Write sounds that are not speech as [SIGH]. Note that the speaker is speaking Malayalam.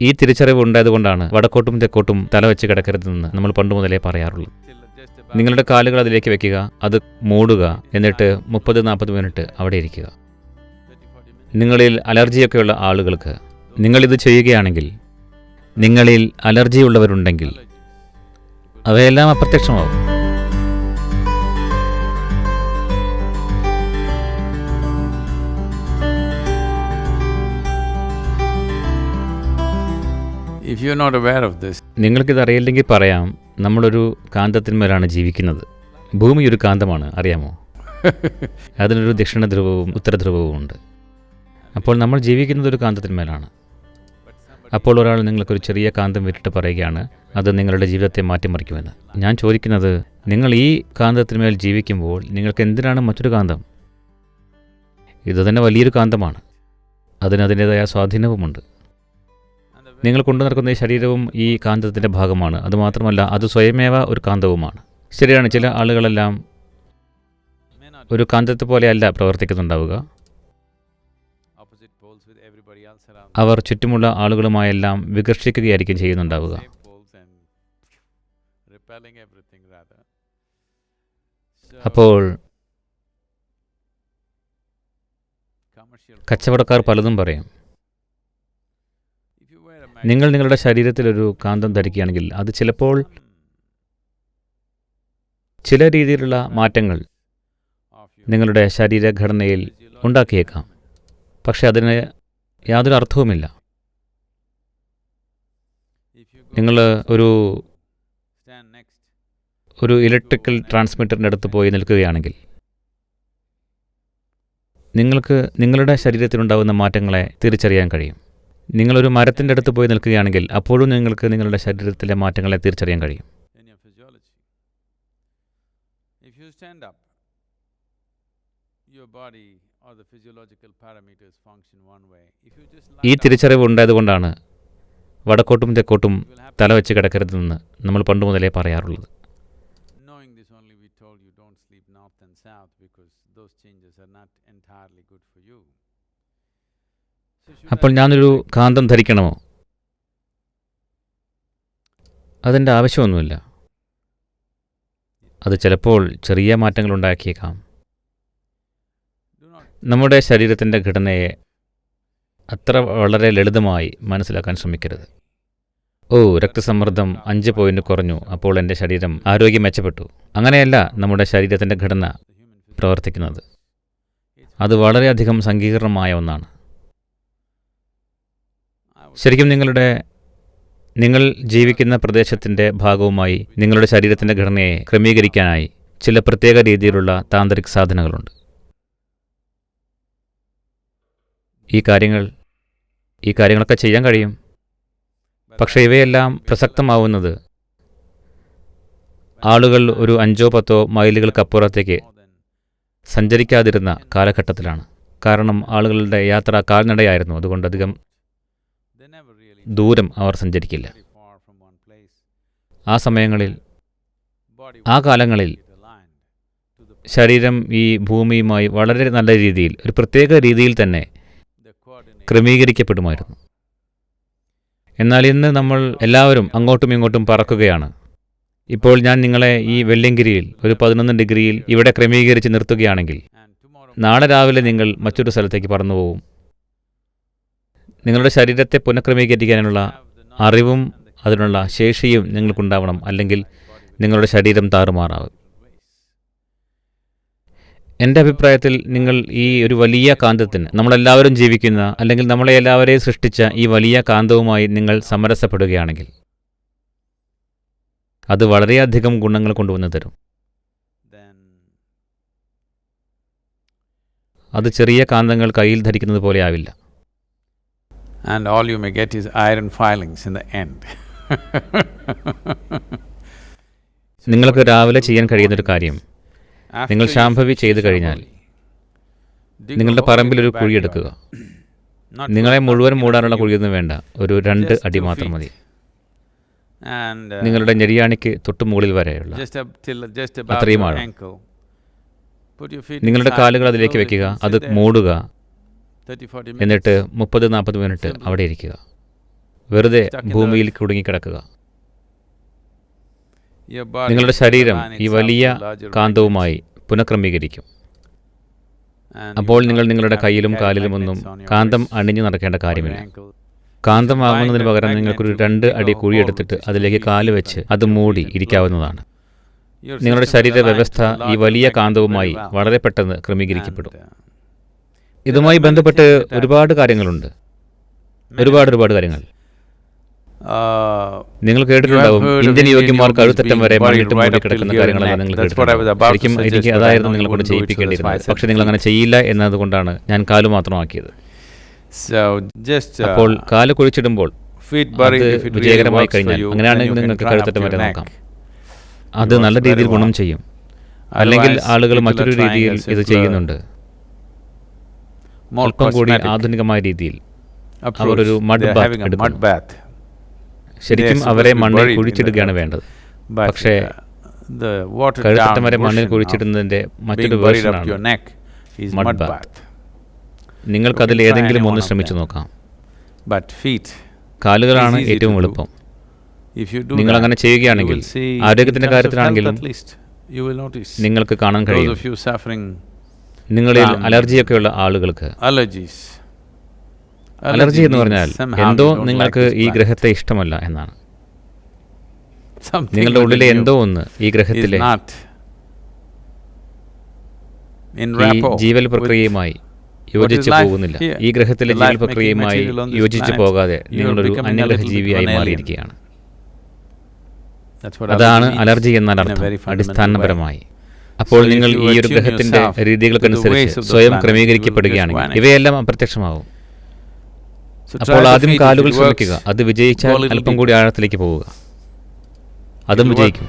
ഈ തിരിച്ചറിവ് ഉണ്ടായതുകൊണ്ടാണ് വടക്കോട്ടും തെക്കോട്ടും തല വെച്ച് കിടക്കരുതെന്ന് നമ്മൾ പണ്ട് മുതലേ പറയാറുള്ളൂ നിങ്ങളുടെ കാലുകൾ അതിലേക്ക് വെക്കുക അത് മൂടുക എന്നിട്ട് മുപ്പത് നാൽപ്പത് മിനിറ്റ് അവിടെ ഇരിക്കുക. നിങ്ങളിൽ അലർജിയൊക്കെയുള്ള ആളുകൾക്ക് നിങ്ങളിത് ചെയ്യുകയാണെങ്കിൽ നിങ്ങളിൽ അലർജിയുള്ളവരുണ്ടെങ്കിൽ അവയെല്ലാം അപ്രത്യക്ഷമാവും. If you not aware of this നിങ്ങൾക്കിത് അറിയില്ലെങ്കിൽ പറയാം നമ്മളൊരു കാന്തത്തിന്മേലാണ് ജീവിക്കുന്നത്. ഭൂമി ഒരു കാന്തമാണ് അറിയാമോ? [LAUGHS] അതിനൊരു ദക്ഷിണ ധ്രുവവും ഉത്തരധ്രുവവും ഉണ്ട്. അപ്പോൾ നമ്മൾ ജീവിക്കുന്നത് ഒരു കാന്തത്തിന്മേലാണ്. അപ്പോൾ ഒരാൾ നിങ്ങൾക്കൊരു ചെറിയ കാന്തം വിട്ടിട്ട് പറയുകയാണ് അത് നിങ്ങളുടെ ജീവിതത്തെ മാറ്റിമറിക്കുമെന്ന്. ഞാൻ ചോദിക്കുന്നത് നിങ്ങൾ ഈ കാന്തത്തിന്മേൽ ജീവിക്കുമ്പോൾ നിങ്ങൾക്ക് എന്തിനാണ് മറ്റൊരു കാന്തം? ഇത് തന്നെ വലിയൊരു കാന്തമാണ്. അതിന് അതിന്റേതായ സ്വാധീനവുമുണ്ട്. നിങ്ങൾ കൊണ്ടു നടക്കുന്ന ഈ ശരീരവും ഈ കാന്തത്തിന്റെ ഭാഗമാണ്. അതുമാത്രമല്ല അത് സ്വയമേവ ഒരു കാന്തവുമാണ്. ശരിയാണ് ചില ആളുകളെല്ലാം ഒരു കാന്തത്തെ പോലെയല്ല പ്രവർത്തിക്കുന്നുണ്ടാവുക. അവർ ചുറ്റുമുള്ള ആളുകളുമായെല്ലാം വികർഷിക്കുകയായിരിക്കും ചെയ്യുന്നുണ്ടാവുക. അപ്പോൾ കച്ചവടക്കാർ പലതും പറയും. നിങ്ങൾ നിങ്ങളുടെ ശരീരത്തിലൊരു കാന്തം ധരിക്കുകയാണെങ്കിൽ അത് ചിലപ്പോൾ ചില രീതിയിലുള്ള മാറ്റങ്ങൾ നിങ്ങളുടെ ശരീരഘടനയിൽ ഉണ്ടാക്കിയേക്കാം. പക്ഷെ അതിന് യാതൊരു അർത്ഥവുമില്ല. നിങ്ങൾ ഒരു ഒരു ഇലക്ട്രിക്കൽ ട്രാൻസ്മിറ്ററിന്റെ അടുത്ത് പോയി നിൽക്കുകയാണെങ്കിൽ നിങ്ങൾക്ക് നിങ്ങളുടെ ശരീരത്തിലുണ്ടാകുന്ന മാറ്റങ്ങളെ തിരിച്ചറിയാൻ കഴിയും. നിങ്ങളൊരു മരത്തിന്റെ അടുത്ത് പോയി നിൽക്കുകയാണെങ്കിൽ അപ്പോഴും നിങ്ങൾക്ക് നിങ്ങളുടെ ശരീരത്തിലെ മാറ്റങ്ങളെ തിരിച്ചറിയാൻ കഴിയും. ഈ തിരിച്ചറിവ് ഉണ്ടായതുകൊണ്ടാണ് വടക്കോട്ടും തെക്കോട്ടും തല വെച്ച് കിടക്കരുതെന്ന് നമ്മൾ പണ്ട് മുതലേ പറയാറുള്ളത്. Sleep north and south because those changes are not entirely good അപ്പോൾ ഞാനൊരു കാന്തം ധരിക്കണമോ? അതിന്റെ ആവശ്യമൊന്നുമില്ല. അത് ചിലപ്പോൾ ചെറിയ മാറ്റങ്ങൾ ഉണ്ടാക്കിയേക്കാം. നമ്മുടെ ശരീരത്തിന്റെ ഘടനയെ അത്ര വളരെ ലളിതമായി മനസ്സിലാക്കാൻ ശ്രമിക്കരുത്. ഓ രക്തസമ്മർദ്ദം അഞ്ച് പോയിന്റ് കുറഞ്ഞു. അപ്പോൾ എന്റെ ശരീരം ആരോഗ്യം മെച്ചപ്പെട്ടു. അങ്ങനെയല്ല നമ്മുടെ ശരീരത്തിന്റെ ഘടന. പ്രവർത്തിക്കുന്നത്. അത് വളരെയധികം സങ്കീർണമായ ഒന്നാണ്. ശരിക്കും നിങ്ങളുടെ നിങ്ങൾ ജീവിക്കുന്ന പ്രദേശത്തിന്റെ ഭാഗവുമായി നിങ്ങളുടെ ശരീരത്തിന്റെ ഘടനയെ ക്രമീകരിക്കാനായി ചില പ്രത്യേക രീതിയിലുള്ള താന്ത്രിക് സാധനങ്ങളുണ്ട്. ഈ കാര്യങ്ങൾ ഈ കാര്യങ്ങളൊക്കെ ചെയ്യാൻ കഴിയും. പക്ഷേ ഇവയെല്ലാം പ്രസക്തമാവുന്നത് ആളുകൾ ഒരു അഞ്ചോ പത്തോ മൈലുകൾക്കപ്പുറത്തേക്ക് സഞ്ചരിക്കാതിരുന്ന കാലഘട്ടത്തിലാണ്. കാരണം ആളുകളുടെ യാത്ര കാൽനടയായിരുന്നു. അതുകൊണ്ട് അധികം ദൂരം അവർ സഞ്ചരിക്കില്ല. ആ സമയങ്ങളിൽ ആ കാലങ്ങളിൽ ശരീരം ഈ ഭൂമിയുമായി വളരെ നല്ല രീതിയിൽ ഒരു പ്രത്യേക രീതിയിൽ തന്നെ ക്രമീകരിക്കപ്പെടുമായിരുന്നു. എന്നാൽ ഇന്ന് നമ്മൾ എല്ലാവരും അങ്ങോട്ടും ഇങ്ങോട്ടും പറക്കുകയാണ്. ഇപ്പോൾ ഞാൻ നിങ്ങളെ ഈ വെള്ളിയങ്കിരിയിൽ ഒരു പതിനൊന്ന് ഡിഗ്രിയിൽ ഇവിടെ ക്രമീകരിച്ച് നിർത്തുകയാണെങ്കിൽ നാളെ രാവിലെ നിങ്ങൾ മറ്റൊരു സ്ഥലത്തേക്ക് പറന്നു പോകും നിങ്ങളുടെ ശരീരത്തെ പുനഃക്രമീകരിക്കാനുള്ള അറിവും അതിനുള്ള ശേഷിയും നിങ്ങൾക്കുണ്ടാവണം അല്ലെങ്കിൽ നിങ്ങളുടെ ശരീരം താറുമാറാവും. എന്റെ അഭിപ്രായത്തിൽ നിങ്ങൾ ഈ ഒരു വലിയ കാന്തത്തിന് നമ്മളെല്ലാവരും ജീവിക്കുന്ന അല്ലെങ്കിൽ നമ്മളെ എല്ലാവരെയും സൃഷ്ടിച്ച ഈ വലിയ കാന്തവുമായി നിങ്ങൾ സമരസപ്പെടുകയാണെങ്കിൽ അത് വളരെയധികം ഗുണങ്ങൾ കൊണ്ടുവന്നു തരും. അത് ചെറിയ കാന്തങ്ങൾ കയ്യിൽ ധരിക്കുന്നത് പോലെ ആവില്ല. And all you may get is iron filings in the end. നിങ്ങൾക്ക് രാവിലെ ചെയ്യാൻ കഴിയുന്നൊരു കാര്യം After നിങ്ങൾ ശാംഭവി ചെയ്തു കഴിഞ്ഞാൽ നിങ്ങളുടെ പറമ്പിൽ ഒരു your കുഴി backyard. എടുക്കുക Not നിങ്ങളെ മുഴുവൻ മൂടാനുള്ള. കുഴിയൊന്നും വേണ്ട ഒരു രണ്ട് അടി മാത്രം. മതി uh, നിങ്ങളുടെ ഞെരിയാണിക്ക് തൊട്ട് മുകളിൽ വരെയുള്ള അത്രയും ആഴം. നിങ്ങളുടെ കാലുകൾ അതിലേക്ക് വെക്കുക അത് മൂടുക 30, 40 എന്നിട്ട്. മുപ്പത് നാൽപ്പത് മിനിറ്റ് അവിടെ ഇരിക്കുക. വെറുതെ ഭൂമിയിൽ കുടുങ്ങിക്കിടക്കുക. നിങ്ങളുടെ ശരീരം ഈ വലിയ കാന്തവുമായി പുനഃക്രമീകരിക്കും. അപ്പോൾ നിങ്ങൾ നിങ്ങളുടെ കയ്യിലും കാലിലും your കാന്തം അണിഞ്ഞു നടക്കേണ്ട കാര്യമില്ല. കാന്തം കാന്തമാകുന്നതിന് പകരം നിങ്ങൾക്കൊരു രണ്ട് അടി കുഴിയെടുത്തിട്ട് അതിലേക്ക് കാൽ വെച്ച് അത് മൂടി ഇരിക്കാവുന്നതാണ്. നിങ്ങളുടെ ശരീര വ്യവസ്ഥ ഈ വലിയ കാന്തവുമായി വളരെ പെട്ടെന്ന് ക്രമീകരിക്കപ്പെടും. Uh, ഇതുമായി ബന്ധപ്പെട്ട് ഒരുപാട് കാര്യങ്ങളുണ്ട്. ഒരുപാട് ഒരുപാട് കാര്യങ്ങൾ. നിങ്ങൾ കേട്ടിട്ടുണ്ടാവും ഇന്ത്യൻ യോഗ്യന്മാർ കഴുത്തറ്റം വരെ മണ്ണിട്ട് കിടക്കുന്ന here കാര്യങ്ങളെല്ലാം നിങ്ങൾ ശരിക്കും എനിക്ക് അതായിരുന്നു നിങ്ങളെ കൊണ്ട് ചെയ്യിപ്പിക്കേണ്ടിയിരുന്നത്. പക്ഷെ നിങ്ങൾ അങ്ങനെ ചെയ്യില്ല എന്നതുകൊണ്ടാണ് ഞാൻ കാൽ മാത്രമാക്കിയത്. Uh, അപ്പോൾ കാൽ കുഴിച്ചിടുമ്പോൾ വിജയകരമായി കഴിഞ്ഞാൽ അങ്ങനെയാണെങ്കിൽ നിങ്ങൾക്ക് കഴുത്തറ്റം വരെ നോക്കാം. അത് നല്ല രീതിയിൽ ഗുണം ചെയ്യും. അല്ലെങ്കിൽ ആളുകൾ മറ്റൊരു രീതിയിൽ ഇത് ചെയ്യുന്നുണ്ട്. അല്പം കൂടി ആധുനികമായ രീതിയിൽ അവരൊരു മഡ് ബാത്ത് ശരിക്കും അവരെ മണ്ണിൽ കുഴിച്ചിടുകയാണ് വേണ്ടത്. പക്ഷേ കഴുത്തട്ടം വരെ മണ്ണിൽ കുഴിച്ചിടുന്നതിന്റെ മറ്റൊരു നിങ്ങൾക്ക് അതിൽ ഏതെങ്കിലും ഒന്ന് ശ്രമിച്ചു നോക്കാം. കാലുകളാണ് ഏറ്റവും എളുപ്പം. നിങ്ങൾ അങ്ങനെ ചെയ്യുകയാണെങ്കിൽ ആരോഗ്യത്തിന്റെ കാര്യത്തിലാണെങ്കിലും നിങ്ങൾക്ക് കാണാൻ കഴിയും. നിങ്ങളിൽ അലർജിയൊക്കെ ഉള്ള ആളുകൾക്ക് അലർജീസ് അലർജി എന്ന് പറഞ്ഞാൽ എന്തോ നിങ്ങൾക്ക് ഈ ഗ്രഹത്തെ ഇഷ്ടമല്ല എന്നാണ്. നിങ്ങളുടെ ഉള്ളിലെ എന്തോ ഒന്ന് ഈ ഗ്രഹത്തിലെ ജീവൽ പ്രക്രിയയുമായി യോജിച്ച് പോകുന്നില്ല. ഈ ഗ്രഹത്തിലെ ജീവൽ പ്രക്രിയയുമായി യോജിച്ച് പോകാതെ നിങ്ങളൊരു അന്യഗ്രഹജീവിയായി മാറിയിരിക്കുകയാണ്. അതാണ് അലർജി എന്നാൽ അർത്ഥം. അടിസ്ഥാനപരമായി. അപ്പോൾ നിങ്ങൾ ഈ ഒരു ഗ്രഹത്തിന്റെ രീതികൾക്കനുസരിച്ച് സ്വയം ക്രമീകരിക്കപ്പെടുകയാണ് ക്രമീകരിക്കപ്പെടുകയാണെങ്കിൽ ഇവയെല്ലാം അപ്രത്യക്ഷമാവും. അപ്പോൾ ആദ്യം കാലുകൾ ശ്രമിക്കുക അത് വിജയിച്ചാൽ അല്പം കൂടി ആഴത്തിലേക്ക് പോവുക. അതും. വിജയിക്കും.